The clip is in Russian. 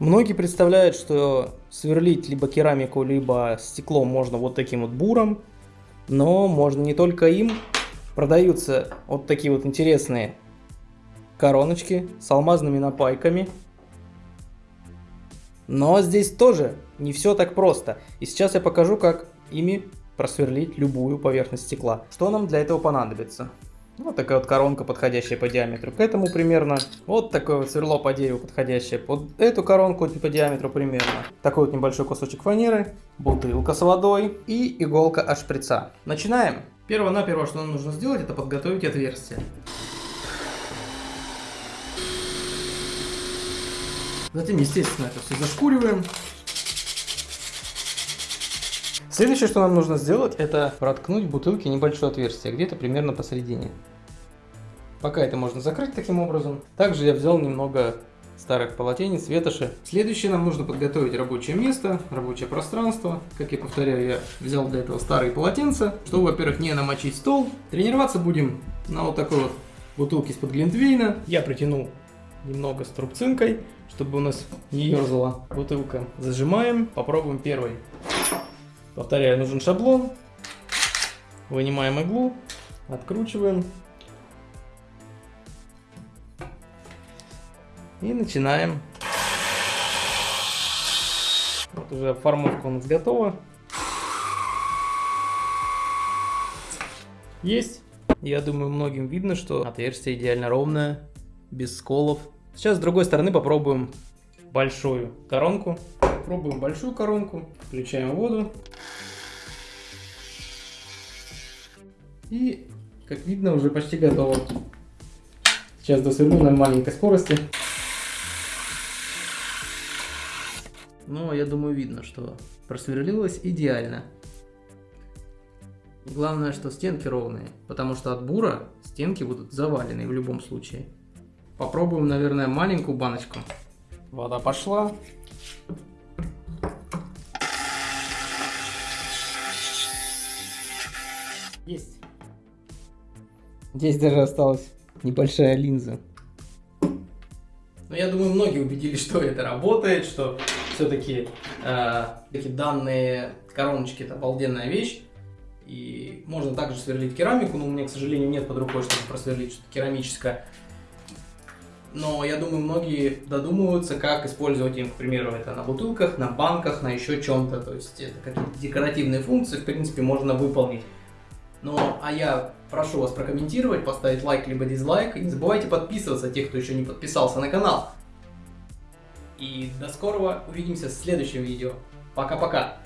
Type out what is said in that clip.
Многие представляют, что сверлить либо керамику, либо стекло можно вот таким вот буром, но можно не только им. Продаются вот такие вот интересные короночки с алмазными напайками. Но здесь тоже не все так просто. И сейчас я покажу, как ими просверлить любую поверхность стекла. Что нам для этого понадобится? Вот такая вот коронка, подходящая по диаметру к этому примерно. Вот такое вот сверло по дереву, подходящее под эту коронку по диаметру примерно. Такой вот небольшой кусочек фанеры, бутылка с водой и иголка от шприца. Начинаем. Первое-наперво, что нам нужно сделать, это подготовить отверстие. Затем, естественно, это все зашкуриваем. Следующее, что нам нужно сделать, это проткнуть в бутылке небольшое отверстие, где-то примерно посередине. Пока это можно закрыть таким образом. Также я взял немного старых полотенец, ветоши. Следующее нам нужно подготовить рабочее место, рабочее пространство. Как я повторяю, я взял для этого старые полотенца, чтобы, во-первых, не намочить стол. Тренироваться будем на вот такой вот бутылке из-под глинтвейна. Я притянул немного струбцинкой, чтобы у нас не ерзала бутылка. Зажимаем, попробуем первый. Повторяю, нужен шаблон. Вынимаем иглу, откручиваем. И начинаем. Вот уже формовка у нас готова. Есть. Я думаю, многим видно, что отверстие идеально ровное, без сколов. Сейчас с другой стороны попробуем большую коронку. Пробуем большую коронку, включаем воду. И, как видно, уже почти готово. Сейчас досверлю на маленькой скорости. Но я думаю, видно, что просверлилось идеально. Главное, что стенки ровные, потому что от бура стенки будут завалены в любом случае. Попробуем, наверное, маленькую баночку. Вода пошла. Есть. Здесь даже осталась небольшая линза. Но я думаю, многие убедились, что это работает, что все-таки э, такие данные короночки это обалденная вещь. И можно также сверлить керамику, но у меня, к сожалению, нет под рукой, чтобы просверлить что-то керамическое. Но я думаю, многие додумываются, как использовать им, к примеру, это на бутылках, на банках, на еще чем-то. То есть это какие-то декоративные функции, в принципе, можно выполнить. Ну, а я прошу вас прокомментировать, поставить лайк либо дизлайк. И не забывайте подписываться, тех, кто еще не подписался на канал. И до скорого, увидимся в следующем видео. Пока-пока.